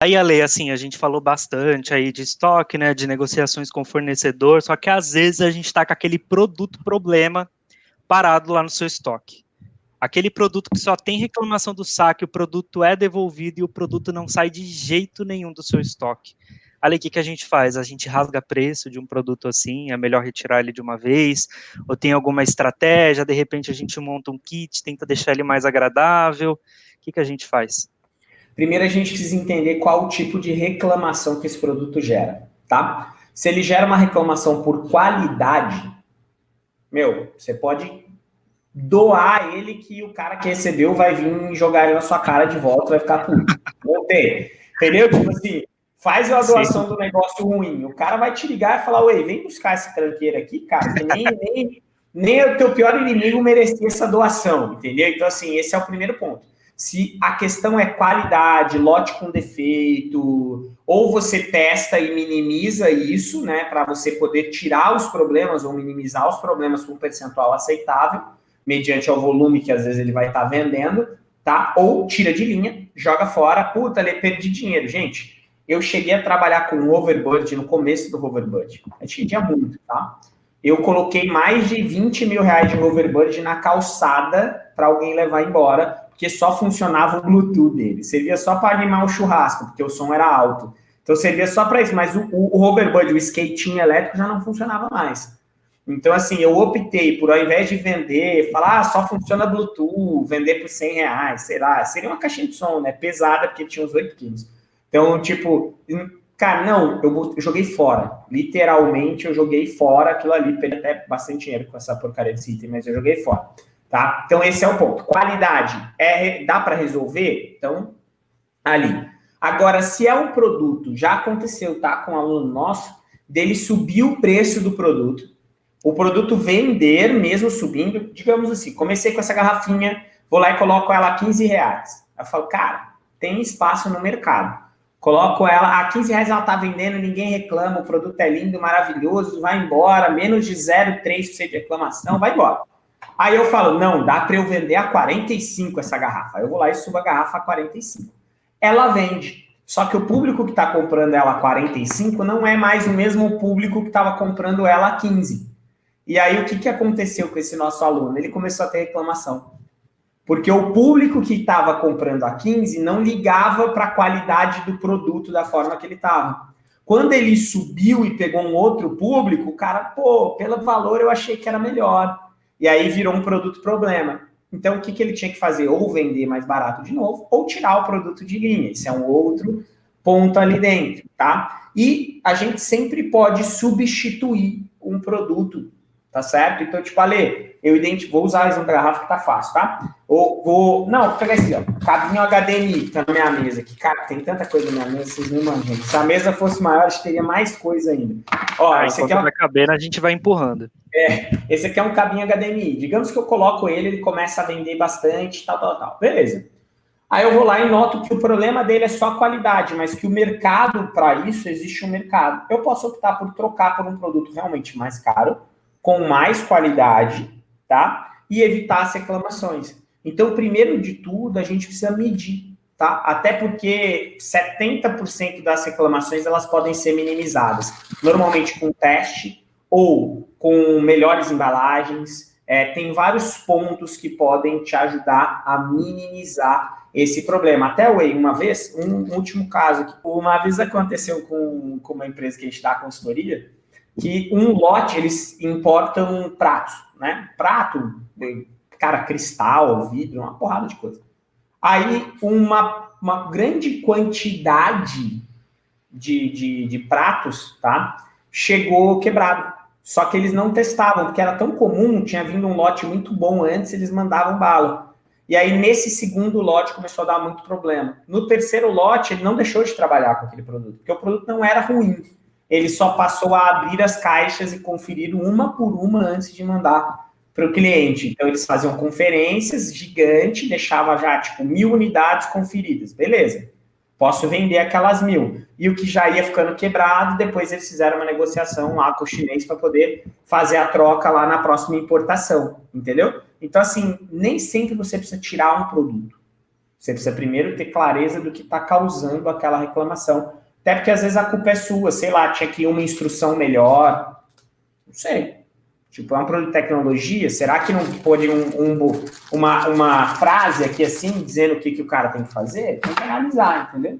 Aí, Ale, assim, a gente falou bastante aí de estoque, né, de negociações com fornecedor, só que às vezes a gente está com aquele produto problema parado lá no seu estoque. Aquele produto que só tem reclamação do saque, o produto é devolvido e o produto não sai de jeito nenhum do seu estoque. Ali, o que, que a gente faz? A gente rasga preço de um produto assim, é melhor retirar ele de uma vez, ou tem alguma estratégia, de repente a gente monta um kit, tenta deixar ele mais agradável, o que, que a gente faz? Primeiro a gente precisa entender qual o tipo de reclamação que esse produto gera, tá? Se ele gera uma reclamação por qualidade, meu, você pode doar ele que o cara que recebeu vai vir jogar ele na sua cara de volta, vai ficar puto. Tem. Entendeu? Tipo assim, faz a doação Sim. do negócio ruim. O cara vai te ligar e falar, ué, vem buscar esse tranqueiro aqui, cara, que nem, nem, nem o teu pior inimigo merecia essa doação, entendeu? Então, assim, esse é o primeiro ponto. Se a questão é qualidade, lote com defeito, ou você testa e minimiza isso, né, para você poder tirar os problemas ou minimizar os problemas com um percentual aceitável, mediante ao volume que às vezes ele vai estar tá vendendo, tá? Ou tira de linha, joga fora, puta, ele perdi dinheiro. Gente, eu cheguei a trabalhar com o Overbird no começo do Hoverbird. A gente tinha muito, tá? Eu coloquei mais de 20 mil reais de Hoverbird na calçada para alguém levar embora, porque só funcionava o Bluetooth dele. Servia só para animar o churrasco, porque o som era alto. Então servia só para isso, mas o, o, o Hoverbird, o skatinho elétrico já não funcionava mais. Então, assim, eu optei por, ao invés de vender, falar, ah, só funciona Bluetooth, vender por 100 reais, sei lá, seria uma caixinha de som, né? Pesada, porque tinha uns 8 quilos. Então, tipo, cara, não, eu, joguei fora. Literalmente, eu joguei fora aquilo ali, perdi até bastante dinheiro com essa porcaria desse item, mas eu joguei fora. Tá? Então, esse é o ponto. Qualidade, é, dá para resolver? Então, ali. Agora, se é um produto, já aconteceu, tá? Com um aluno nosso, dele subir o preço do produto, o produto vender mesmo subindo, digamos assim, comecei com essa garrafinha, vou lá e coloco ela a 15 reais. Eu falo, cara, tem espaço no mercado. Coloco ela, a 15 reais ela tá vendendo, ninguém reclama, o produto é lindo, maravilhoso, vai embora, menos de 0,3% de reclamação, vai embora. Aí eu falo, não, dá para eu vender a 45 essa garrafa. Eu vou lá e subo a garrafa a 45. Ela vende. Só que o público que está comprando ela a 45 não é mais o mesmo público que estava comprando ela a 15. E aí, o que, que aconteceu com esse nosso aluno? Ele começou a ter reclamação. Porque o público que estava comprando a 15 não ligava para a qualidade do produto da forma que ele estava. Quando ele subiu e pegou um outro público, o cara, pô, pelo valor eu achei que era melhor. E aí virou um produto problema. Então, o que, que ele tinha que fazer? Ou vender mais barato de novo, ou tirar o produto de linha. Isso é um outro ponto ali dentro, tá? E a gente sempre pode substituir um produto tá certo? Então, tipo, Ale, eu vou usar da garrafa que tá fácil, tá? Ou vou, não, vou pegar esse, ó, cabinho HDMI que tá na minha mesa, que, cara, tem tanta coisa na minha mesa, vocês não imaginam. Se a mesa fosse maior, acho que teria mais coisa ainda. Ó, ah, esse aqui é um... vai caber, a gente vai empurrando. É, esse aqui é um cabinho HDMI. Digamos que eu coloco ele, ele começa a vender bastante, tal, tal, tal. Beleza. Aí eu vou lá e noto que o problema dele é só a qualidade, mas que o mercado, para isso, existe um mercado. Eu posso optar por trocar por um produto realmente mais caro, com mais qualidade, tá? E evitar as reclamações. Então, primeiro de tudo, a gente precisa medir, tá? Até porque 70% das reclamações elas podem ser minimizadas, normalmente com teste ou com melhores embalagens. É, tem vários pontos que podem te ajudar a minimizar esse problema. Até, Way, uma vez, um último caso, uma vez aconteceu com, com uma empresa que a gente dá consultoria, que um lote eles importam pratos, né? Prato, cara, cristal, vidro, uma porrada de coisa. Aí uma, uma grande quantidade de, de, de pratos, tá? Chegou quebrado. Só que eles não testavam, porque era tão comum, tinha vindo um lote muito bom antes, eles mandavam bala. E aí, nesse segundo lote, começou a dar muito problema. No terceiro lote, ele não deixou de trabalhar com aquele produto, porque o produto não era ruim ele só passou a abrir as caixas e conferir uma por uma antes de mandar para o cliente. Então, eles faziam conferências gigante, deixava já, tipo, mil unidades conferidas. Beleza, posso vender aquelas mil. E o que já ia ficando quebrado, depois eles fizeram uma negociação lá com o chinês para poder fazer a troca lá na próxima importação, entendeu? Então, assim, nem sempre você precisa tirar um produto. Você precisa primeiro ter clareza do que está causando aquela reclamação. Até porque às vezes a culpa é sua, sei lá, tinha que ir uma instrução melhor. Não sei. Tipo, é um produto de tecnologia, será que não pode um, um, uma, uma frase aqui assim, dizendo o que, que o cara tem que fazer? Tem que analisar, entendeu?